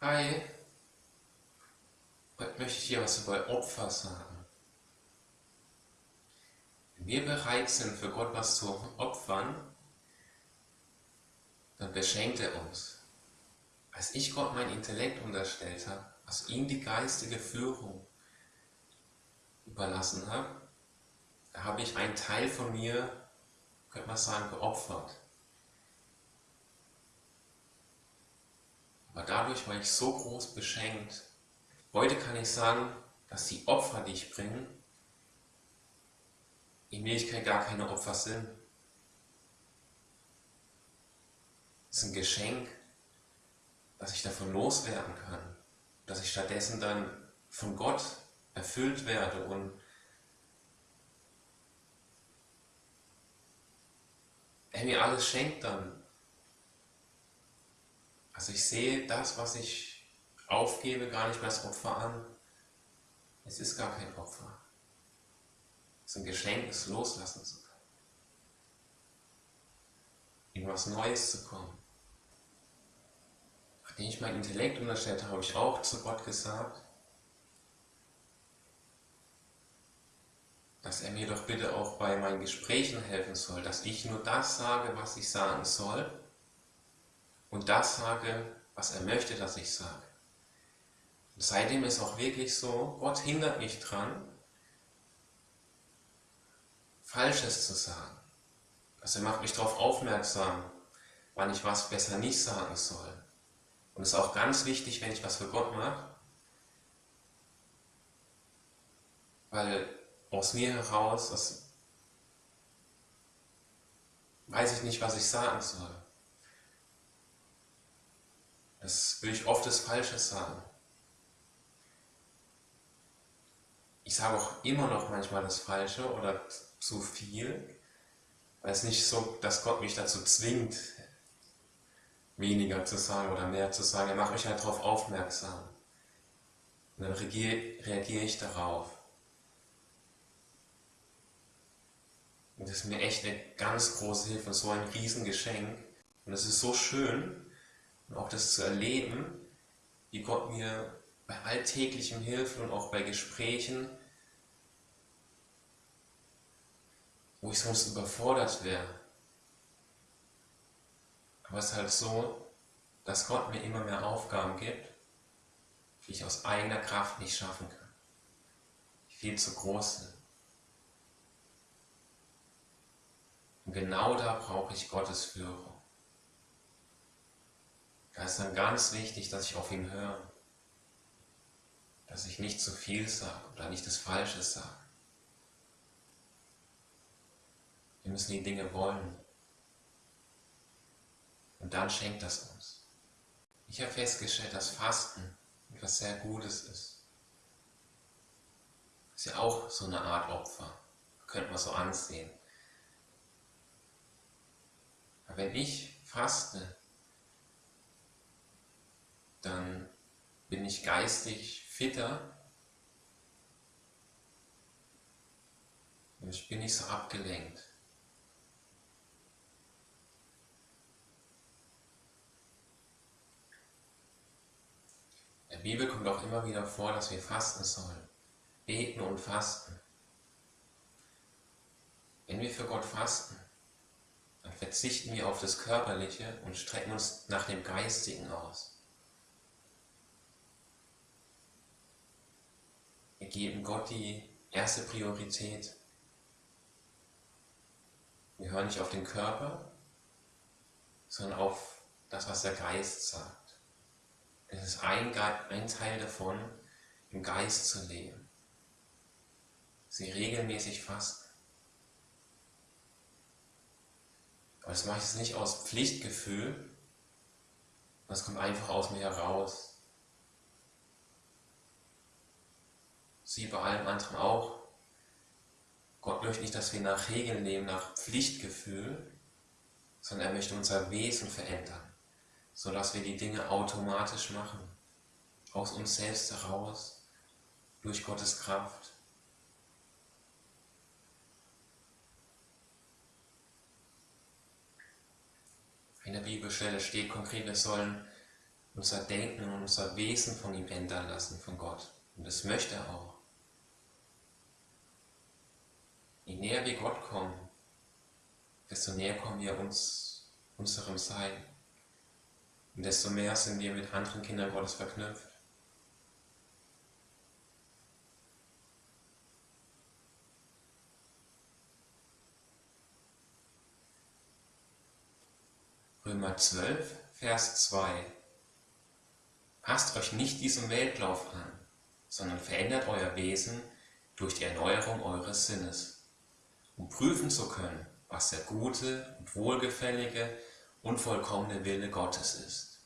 Hi, heute möchte ich dir was über Opfer sagen. Wenn wir bereit sind, für Gott was zu opfern, dann beschenkt er uns. Als ich Gott mein Intellekt unterstellt habe, also ihm die geistige Führung überlassen habe, da habe ich einen Teil von mir, könnte man sagen, geopfert. Aber dadurch war ich so groß beschenkt. Heute kann ich sagen, dass die Opfer, die ich bringe, in Wirklichkeit gar keine Opfer sind. Es ist ein Geschenk, dass ich davon loswerden kann, dass ich stattdessen dann von Gott erfüllt werde und er mir alles schenkt dann. Also ich sehe das, was ich aufgebe, gar nicht mehr als Opfer an. Es ist gar kein Opfer. Es ist ein Geschenk, es loslassen zu können. In was Neues zu kommen. Nachdem ich mein Intellekt unterstellt habe, habe ich auch zu Gott gesagt, dass er mir doch bitte auch bei meinen Gesprächen helfen soll, dass ich nur das sage, was ich sagen soll und das sage, was er möchte, dass ich sage. Und seitdem ist auch wirklich so, Gott hindert mich dran, Falsches zu sagen. Also er macht mich darauf aufmerksam, wann ich was besser nicht sagen soll. Und es ist auch ganz wichtig, wenn ich was für Gott mache, weil aus mir heraus, das weiß ich nicht, was ich sagen soll. Das will ich oft das Falsche sagen. Ich sage auch immer noch manchmal das Falsche oder zu viel, weil es nicht so, dass Gott mich dazu zwingt, weniger zu sagen oder mehr zu sagen. Er macht mich halt darauf aufmerksam. Und dann reagiere, reagiere ich darauf. Und das ist mir echt eine ganz große Hilfe und so ein Riesengeschenk. Und es ist so schön, und auch das zu erleben, wie Gott mir bei alltäglichem Hilfe und auch bei Gesprächen, wo ich sonst überfordert wäre. Aber es ist halt so, dass Gott mir immer mehr Aufgaben gibt, die ich aus eigener Kraft nicht schaffen kann. Die viel zu groß sind. Und genau da brauche ich Gottes Führung. Da ist dann ganz wichtig, dass ich auf ihn höre. Dass ich nicht zu viel sage oder nicht das Falsche sage. Wir müssen die Dinge wollen. Und dann schenkt das uns. Ich habe festgestellt, dass Fasten etwas sehr Gutes ist. Ist ja auch so eine Art Opfer. Könnte man so ansehen. Aber wenn ich faste, dann bin ich geistig fitter und ich bin nicht so abgelenkt. In der Bibel kommt auch immer wieder vor, dass wir fasten sollen. Beten und fasten. Wenn wir für Gott fasten, dann verzichten wir auf das Körperliche und strecken uns nach dem Geistigen aus. Wir geben Gott die erste Priorität. Wir hören nicht auf den Körper, sondern auf das, was der Geist sagt. Es ist ein, ein Teil davon, im Geist zu leben. Sie regelmäßig fasten. Aber das mache ich nicht aus Pflichtgefühl, das kommt einfach aus mir heraus. Sie bei allem anderen auch. Gott möchte nicht, dass wir nach Regeln leben, nach Pflichtgefühl, sondern er möchte unser Wesen verändern, sodass wir die Dinge automatisch machen, aus uns selbst heraus, durch Gottes Kraft. In der Bibelstelle steht konkret, wir sollen unser Denken und unser Wesen von ihm ändern lassen, von Gott. Und das möchte er auch. Je näher wir Gott kommen, desto näher kommen wir uns, unserem Sein. Und desto mehr sind wir mit anderen Kindern Gottes verknüpft. Römer 12, Vers 2. Passt euch nicht diesem Weltlauf an, sondern verändert euer Wesen durch die Erneuerung eures Sinnes, um prüfen zu können, was der gute und wohlgefällige und vollkommene Wille Gottes ist.